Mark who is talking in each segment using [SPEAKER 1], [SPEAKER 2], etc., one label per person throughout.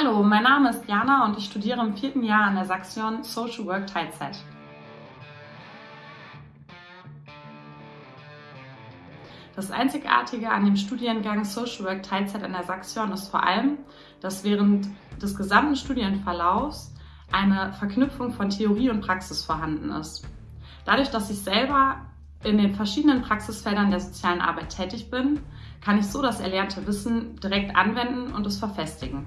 [SPEAKER 1] Hallo, mein Name ist Jana und ich studiere im vierten Jahr an der Saxion Social Work Teilzeit. Das Einzigartige an dem Studiengang Social Work Teilzeit an der Saxion ist vor allem, dass während des gesamten Studienverlaufs eine Verknüpfung von Theorie und Praxis vorhanden ist. Dadurch, dass ich selber in den verschiedenen Praxisfeldern der sozialen Arbeit tätig bin, kann ich so das erlernte Wissen direkt anwenden und es verfestigen.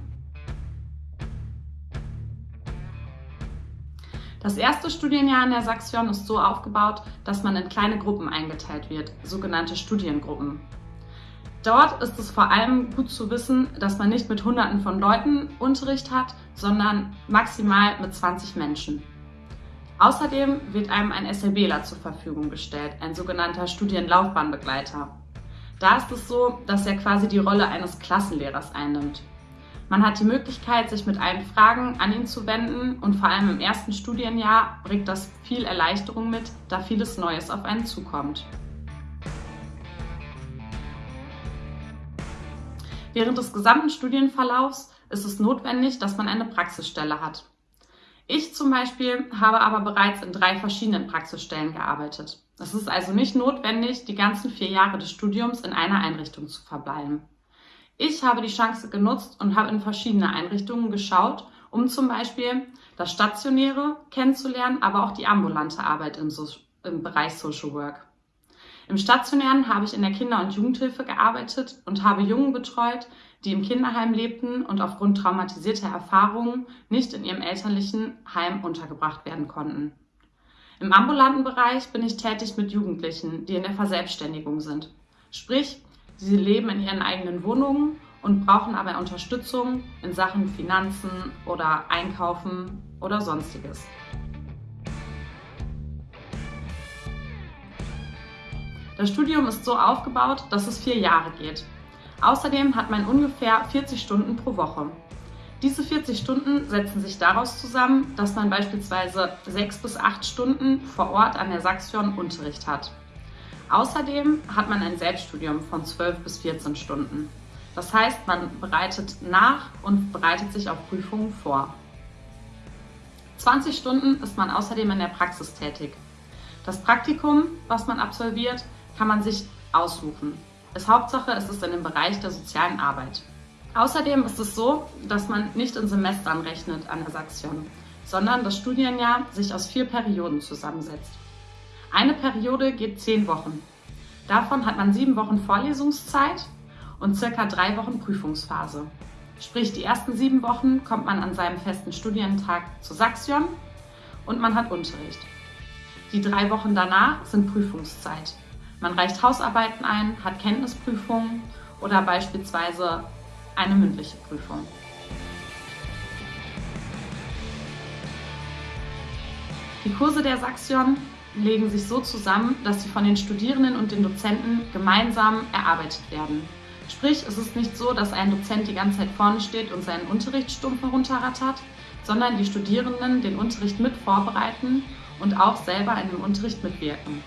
[SPEAKER 1] Das erste Studienjahr in der Saxion ist so aufgebaut, dass man in kleine Gruppen eingeteilt wird, sogenannte Studiengruppen. Dort ist es vor allem gut zu wissen, dass man nicht mit Hunderten von Leuten Unterricht hat, sondern maximal mit 20 Menschen. Außerdem wird einem ein SLBler zur Verfügung gestellt, ein sogenannter Studienlaufbahnbegleiter. Da ist es so, dass er quasi die Rolle eines Klassenlehrers einnimmt. Man hat die Möglichkeit, sich mit allen Fragen an ihn zu wenden und vor allem im ersten Studienjahr bringt das viel Erleichterung mit, da vieles Neues auf einen zukommt. Während des gesamten Studienverlaufs ist es notwendig, dass man eine Praxisstelle hat. Ich zum Beispiel habe aber bereits in drei verschiedenen Praxisstellen gearbeitet. Es ist also nicht notwendig, die ganzen vier Jahre des Studiums in einer Einrichtung zu verbleiben. Ich habe die Chance genutzt und habe in verschiedene Einrichtungen geschaut, um zum Beispiel das Stationäre kennenzulernen, aber auch die ambulante Arbeit im, so im Bereich Social Work. Im Stationären habe ich in der Kinder- und Jugendhilfe gearbeitet und habe Jungen betreut, die im Kinderheim lebten und aufgrund traumatisierter Erfahrungen nicht in ihrem elterlichen Heim untergebracht werden konnten. Im ambulanten Bereich bin ich tätig mit Jugendlichen, die in der Verselbstständigung sind. Sprich, Sie leben in ihren eigenen Wohnungen und brauchen aber Unterstützung in Sachen Finanzen oder Einkaufen oder sonstiges. Das Studium ist so aufgebaut, dass es vier Jahre geht. Außerdem hat man ungefähr 40 Stunden pro Woche. Diese 40 Stunden setzen sich daraus zusammen, dass man beispielsweise sechs bis acht Stunden vor Ort an der Saxion Unterricht hat. Außerdem hat man ein Selbststudium von 12 bis 14 Stunden. Das heißt, man bereitet nach und bereitet sich auf Prüfungen vor. 20 Stunden ist man außerdem in der Praxis tätig. Das Praktikum, was man absolviert, kann man sich aussuchen. Es Hauptsache ist es in dem Bereich der sozialen Arbeit. Außerdem ist es so, dass man nicht in Semestern rechnet an der Saxion, sondern das Studienjahr sich aus vier Perioden zusammensetzt. Eine Periode geht zehn Wochen. Davon hat man sieben Wochen Vorlesungszeit und circa drei Wochen Prüfungsphase. Sprich, die ersten sieben Wochen kommt man an seinem festen Studientag zu Saxion und man hat Unterricht. Die drei Wochen danach sind Prüfungszeit. Man reicht Hausarbeiten ein, hat Kenntnisprüfungen oder beispielsweise eine mündliche Prüfung. Die Kurse der Saxion legen sich so zusammen, dass sie von den Studierenden und den Dozenten gemeinsam erarbeitet werden. Sprich, es ist nicht so, dass ein Dozent die ganze Zeit vorne steht und seinen Unterricht stumpf herunterrattert, sondern die Studierenden den Unterricht mit vorbereiten und auch selber in dem Unterricht mitwirken.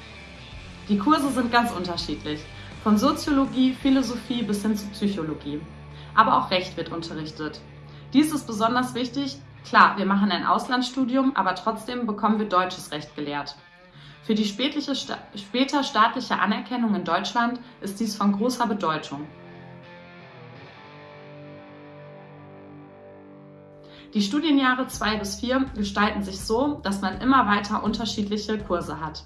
[SPEAKER 1] Die Kurse sind ganz unterschiedlich, von Soziologie, Philosophie bis hin zu Psychologie. Aber auch Recht wird unterrichtet. Dies ist besonders wichtig. Klar, wir machen ein Auslandsstudium, aber trotzdem bekommen wir deutsches Recht gelehrt. Für die später staatliche Anerkennung in Deutschland ist dies von großer Bedeutung. Die Studienjahre 2 bis 4 gestalten sich so, dass man immer weiter unterschiedliche Kurse hat.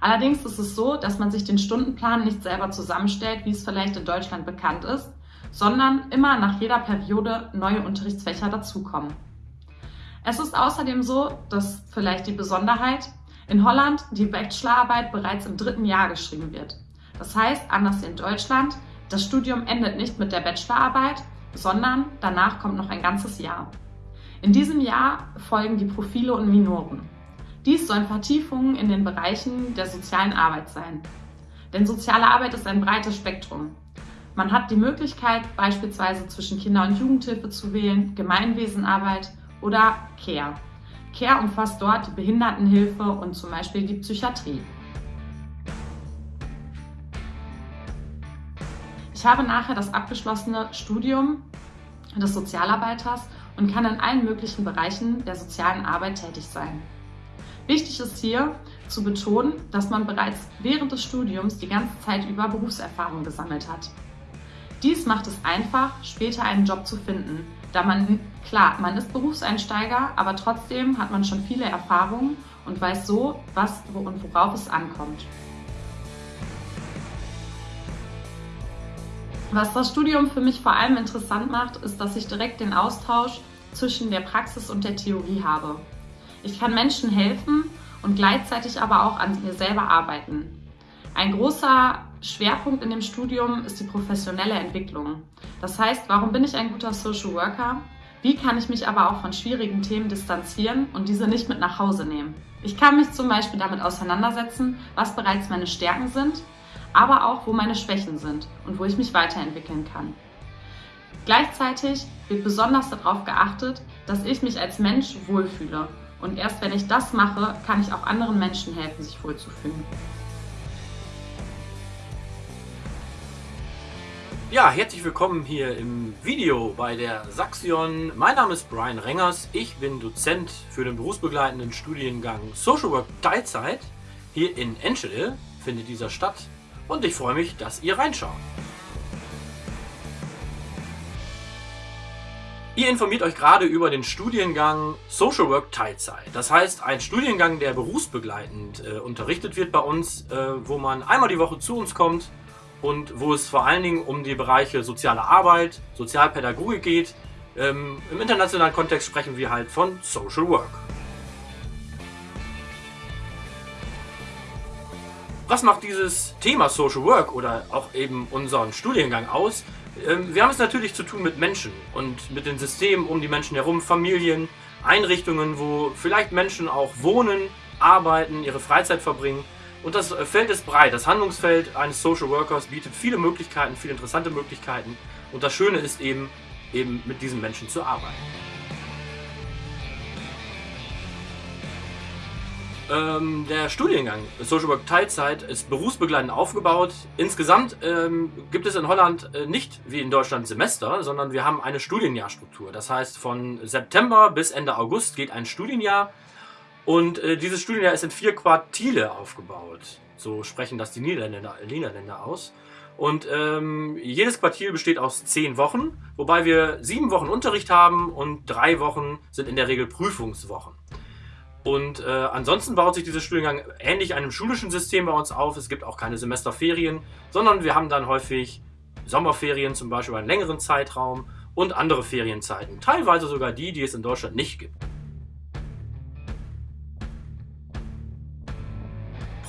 [SPEAKER 1] Allerdings ist es so, dass man sich den Stundenplan nicht selber zusammenstellt, wie es vielleicht in Deutschland bekannt ist, sondern immer nach jeder Periode neue Unterrichtsfächer dazukommen. Es ist außerdem so, dass vielleicht die Besonderheit, in Holland die Bachelorarbeit bereits im dritten Jahr geschrieben wird. Das heißt, anders in Deutschland, das Studium endet nicht mit der Bachelorarbeit, sondern danach kommt noch ein ganzes Jahr. In diesem Jahr folgen die Profile und Minoren. Dies sollen Vertiefungen in den Bereichen der sozialen Arbeit sein. Denn soziale Arbeit ist ein breites Spektrum. Man hat die Möglichkeit, beispielsweise zwischen Kinder- und Jugendhilfe zu wählen, Gemeinwesenarbeit oder CARE. CARE umfasst dort Behindertenhilfe und zum Beispiel die Psychiatrie. Ich habe nachher das abgeschlossene Studium des Sozialarbeiters und kann in allen möglichen Bereichen der sozialen Arbeit tätig sein. Wichtig ist hier zu betonen, dass man bereits während des Studiums die ganze Zeit über Berufserfahrung gesammelt hat. Dies macht es einfach, später einen Job zu finden, da man, klar, man ist Berufseinsteiger, aber trotzdem hat man schon viele Erfahrungen und weiß so, was und worauf es ankommt. Was das Studium für mich vor allem interessant macht, ist, dass ich direkt den Austausch zwischen der Praxis und der Theorie habe. Ich kann Menschen helfen und gleichzeitig aber auch an mir selber arbeiten. Ein großer Schwerpunkt in dem Studium ist die professionelle Entwicklung. Das heißt, warum bin ich ein guter Social Worker? Wie kann ich mich aber auch von schwierigen Themen distanzieren und diese nicht mit nach Hause nehmen? Ich kann mich zum Beispiel damit auseinandersetzen, was bereits meine Stärken sind, aber auch wo meine Schwächen sind und wo ich mich weiterentwickeln kann. Gleichzeitig wird besonders darauf geachtet, dass ich mich als Mensch wohlfühle. Und erst wenn ich das mache, kann ich auch anderen Menschen helfen, sich wohlzufühlen.
[SPEAKER 2] Ja, herzlich willkommen hier im Video bei der Saxion. Mein Name ist Brian Rengers. Ich bin Dozent für den berufsbegleitenden Studiengang Social Work Teilzeit. Hier in Enschede findet dieser statt und ich freue mich, dass ihr reinschaut. Ihr informiert euch gerade über den Studiengang Social Work Teilzeit. Das heißt, ein Studiengang, der berufsbegleitend äh, unterrichtet wird bei uns, äh, wo man einmal die Woche zu uns kommt und wo es vor allen Dingen um die Bereiche soziale Arbeit, Sozialpädagogik geht. Ähm, Im internationalen Kontext sprechen wir halt von Social Work. Was macht dieses Thema Social Work oder auch eben unseren Studiengang aus? Ähm, wir haben es natürlich zu tun mit Menschen und mit den Systemen um die Menschen herum, Familien, Einrichtungen, wo vielleicht Menschen auch wohnen, arbeiten, ihre Freizeit verbringen. Und das Feld ist breit. Das Handlungsfeld eines Social Workers bietet viele Möglichkeiten, viele interessante Möglichkeiten. Und das Schöne ist eben, eben mit diesen Menschen zu arbeiten. Ähm, der Studiengang Social Work Teilzeit ist berufsbegleitend aufgebaut. Insgesamt ähm, gibt es in Holland äh, nicht wie in Deutschland Semester, sondern wir haben eine Studienjahrstruktur. Das heißt, von September bis Ende August geht ein Studienjahr und äh, dieses Studienjahr ist in vier Quartile aufgebaut. So sprechen das die Niederländer, Niederländer aus. Und ähm, jedes Quartil besteht aus zehn Wochen, wobei wir sieben Wochen Unterricht haben und drei Wochen sind in der Regel Prüfungswochen. Und äh, ansonsten baut sich dieser Studiengang ähnlich einem schulischen System bei uns auf. Es gibt auch keine Semesterferien, sondern wir haben dann häufig Sommerferien zum Beispiel einen längeren Zeitraum und andere Ferienzeiten. Teilweise sogar die, die es in Deutschland nicht gibt.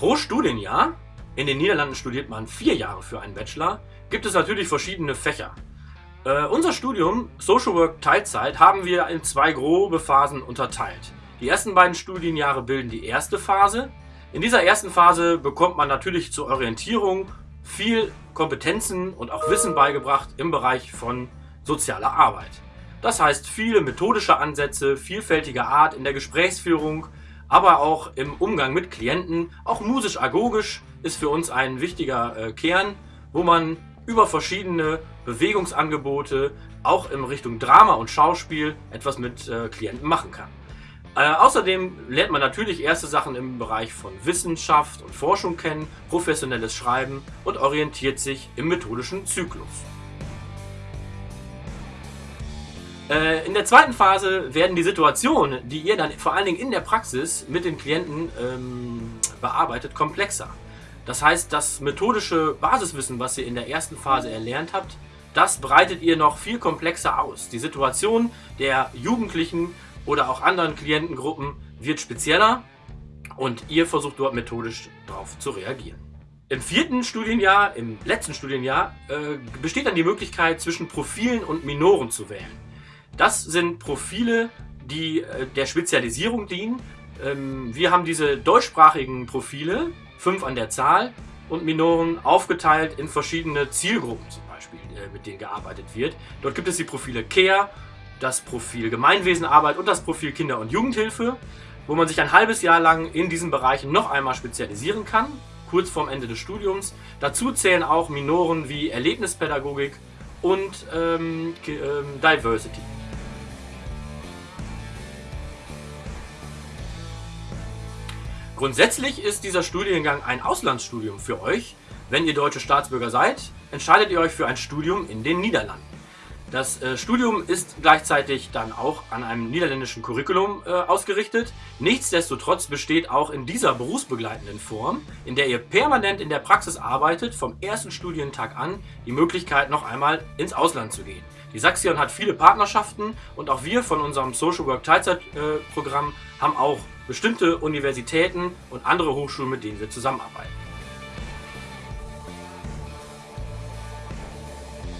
[SPEAKER 2] Pro Studienjahr, in den Niederlanden studiert man vier Jahre für einen Bachelor, gibt es natürlich verschiedene Fächer. Äh, unser Studium Social Work Teilzeit haben wir in zwei grobe Phasen unterteilt. Die ersten beiden Studienjahre bilden die erste Phase. In dieser ersten Phase bekommt man natürlich zur Orientierung viel Kompetenzen und auch Wissen beigebracht im Bereich von sozialer Arbeit. Das heißt viele methodische Ansätze, vielfältiger Art in der Gesprächsführung, aber auch im Umgang mit Klienten. Auch musisch-agogisch ist für uns ein wichtiger äh, Kern, wo man über verschiedene Bewegungsangebote auch in Richtung Drama und Schauspiel etwas mit äh, Klienten machen kann. Äh, außerdem lernt man natürlich erste Sachen im Bereich von Wissenschaft und Forschung kennen, professionelles Schreiben und orientiert sich im methodischen Zyklus. Äh, in der zweiten Phase werden die Situationen, die ihr dann vor allen Dingen in der Praxis mit den Klienten ähm, bearbeitet, komplexer. Das heißt, das methodische Basiswissen, was ihr in der ersten Phase erlernt habt, das breitet ihr noch viel komplexer aus. Die Situation der Jugendlichen oder auch anderen Klientengruppen wird spezieller und ihr versucht dort methodisch darauf zu reagieren. Im vierten Studienjahr, im letzten Studienjahr, äh, besteht dann die Möglichkeit, zwischen Profilen und Minoren zu wählen. Das sind Profile, die äh, der Spezialisierung dienen. Ähm, wir haben diese deutschsprachigen Profile, fünf an der Zahl, und Minoren aufgeteilt in verschiedene Zielgruppen zum Beispiel, äh, mit denen gearbeitet wird. Dort gibt es die Profile Care, das Profil Gemeinwesenarbeit und das Profil Kinder- und Jugendhilfe, wo man sich ein halbes Jahr lang in diesen Bereichen noch einmal spezialisieren kann, kurz vorm Ende des Studiums. Dazu zählen auch Minoren wie Erlebnispädagogik und ähm, ähm, Diversity. Grundsätzlich ist dieser Studiengang ein Auslandsstudium für euch. Wenn ihr deutsche Staatsbürger seid, entscheidet ihr euch für ein Studium in den Niederlanden. Das äh, Studium ist gleichzeitig dann auch an einem niederländischen Curriculum äh, ausgerichtet. Nichtsdestotrotz besteht auch in dieser berufsbegleitenden Form, in der ihr permanent in der Praxis arbeitet, vom ersten Studientag an die Möglichkeit noch einmal ins Ausland zu gehen. Die Saxion hat viele Partnerschaften und auch wir von unserem Social Work Teilzeitprogramm äh, haben auch bestimmte Universitäten und andere Hochschulen, mit denen wir zusammenarbeiten.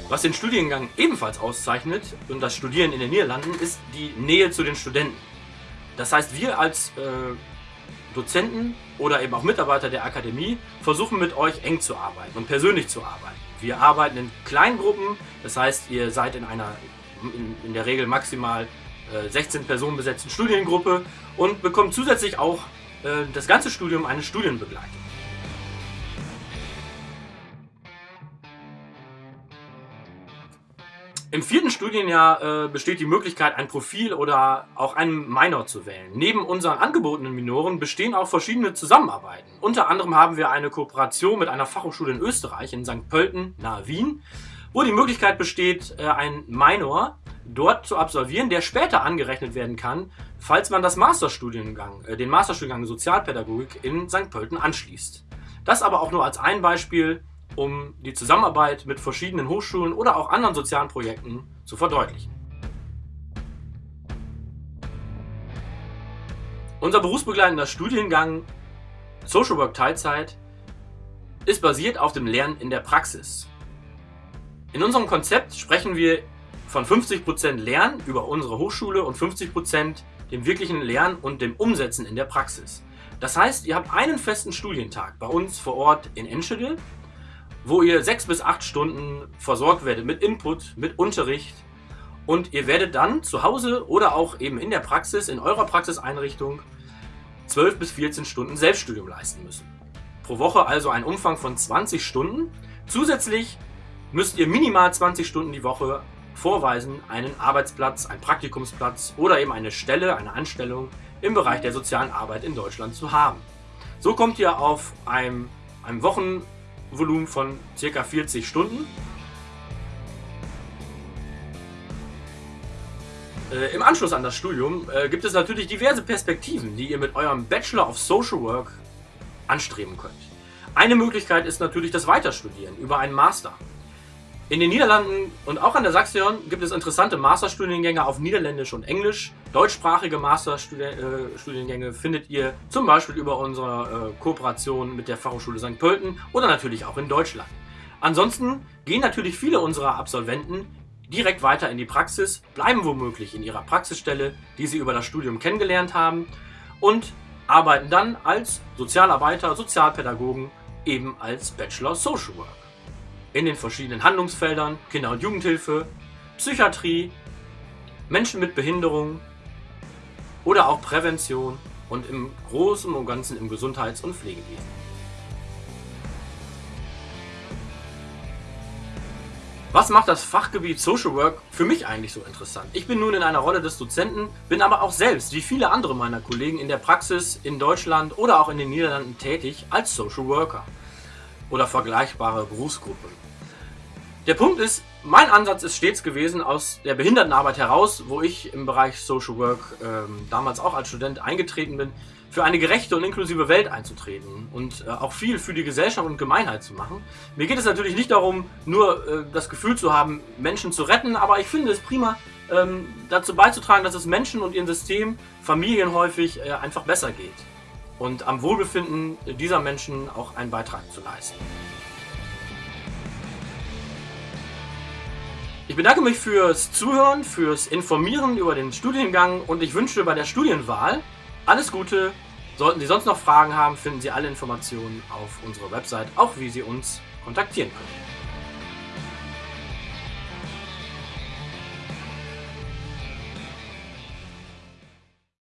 [SPEAKER 2] Was den Studiengang ebenfalls auszeichnet und das Studieren in den Niederlanden ist die Nähe zu den Studenten. Das heißt, wir als äh, Dozenten oder eben auch Mitarbeiter der Akademie versuchen mit euch eng zu arbeiten und persönlich zu arbeiten. Wir arbeiten in kleinen Gruppen, das heißt, ihr seid in einer in, in der Regel maximal 16 Personen besetzten Studiengruppe und bekommt zusätzlich auch äh, das ganze Studium eine Studienbegleitung. Im vierten Studienjahr äh, besteht die Möglichkeit, ein Profil oder auch einen Minor zu wählen. Neben unseren angebotenen Minoren bestehen auch verschiedene Zusammenarbeiten. Unter anderem haben wir eine Kooperation mit einer Fachhochschule in Österreich, in St. Pölten, nahe Wien, wo die Möglichkeit besteht, äh, ein Minor dort zu absolvieren, der später angerechnet werden kann, falls man das Masterstudiengang, äh, den Masterstudiengang Sozialpädagogik in St. Pölten anschließt. Das aber auch nur als ein Beispiel um die Zusammenarbeit mit verschiedenen Hochschulen oder auch anderen sozialen Projekten zu verdeutlichen. Unser berufsbegleitender Studiengang Social Work Teilzeit ist basiert auf dem Lernen in der Praxis. In unserem Konzept sprechen wir von 50% Lernen über unsere Hochschule und 50% dem wirklichen Lernen und dem Umsetzen in der Praxis. Das heißt, ihr habt einen festen Studientag bei uns vor Ort in Enschede wo ihr sechs bis acht Stunden versorgt werdet mit Input, mit Unterricht und ihr werdet dann zu Hause oder auch eben in der Praxis, in eurer Praxiseinrichtung 12 bis 14 Stunden Selbststudium leisten müssen. Pro Woche also ein Umfang von 20 Stunden. Zusätzlich müsst ihr minimal 20 Stunden die Woche vorweisen, einen Arbeitsplatz, einen Praktikumsplatz oder eben eine Stelle, eine Anstellung im Bereich der sozialen Arbeit in Deutschland zu haben. So kommt ihr auf einem, einem Wochen Volumen von ca. 40 Stunden. Äh, Im Anschluss an das Studium äh, gibt es natürlich diverse Perspektiven, die ihr mit eurem Bachelor of Social Work anstreben könnt. Eine Möglichkeit ist natürlich das Weiterstudieren über einen Master. In den Niederlanden und auch an der Saxion gibt es interessante Masterstudiengänge auf Niederländisch und Englisch. Deutschsprachige Masterstudiengänge äh, findet ihr zum Beispiel über unsere äh, Kooperation mit der Fachhochschule St. Pölten oder natürlich auch in Deutschland. Ansonsten gehen natürlich viele unserer Absolventen direkt weiter in die Praxis, bleiben womöglich in ihrer Praxisstelle, die sie über das Studium kennengelernt haben und arbeiten dann als Sozialarbeiter, Sozialpädagogen, eben als Bachelor Social Work in den verschiedenen Handlungsfeldern Kinder- und Jugendhilfe, Psychiatrie, Menschen mit Behinderung oder auch Prävention und im Großen und Ganzen im Gesundheits- und Pflegewesen. Was macht das Fachgebiet Social Work für mich eigentlich so interessant? Ich bin nun in einer Rolle des Dozenten, bin aber auch selbst, wie viele andere meiner Kollegen, in der Praxis in Deutschland oder auch in den Niederlanden tätig als Social Worker oder vergleichbare Berufsgruppen. Der Punkt ist, mein Ansatz ist stets gewesen, aus der Behindertenarbeit heraus, wo ich im Bereich Social Work ähm, damals auch als Student eingetreten bin, für eine gerechte und inklusive Welt einzutreten und äh, auch viel für die Gesellschaft und Gemeinheit zu machen. Mir geht es natürlich nicht darum, nur äh, das Gefühl zu haben, Menschen zu retten, aber ich finde es prima, ähm, dazu beizutragen, dass es Menschen und ihrem System, Familien häufig äh, einfach besser geht und am Wohlbefinden dieser Menschen auch einen Beitrag zu leisten. Ich bedanke mich fürs Zuhören, fürs Informieren über den Studiengang und ich wünsche bei der Studienwahl alles Gute. Sollten Sie sonst noch Fragen haben, finden Sie alle Informationen auf unserer Website, auch wie Sie uns kontaktieren können.